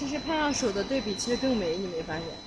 其实拍上手的对比其实更美你没发现？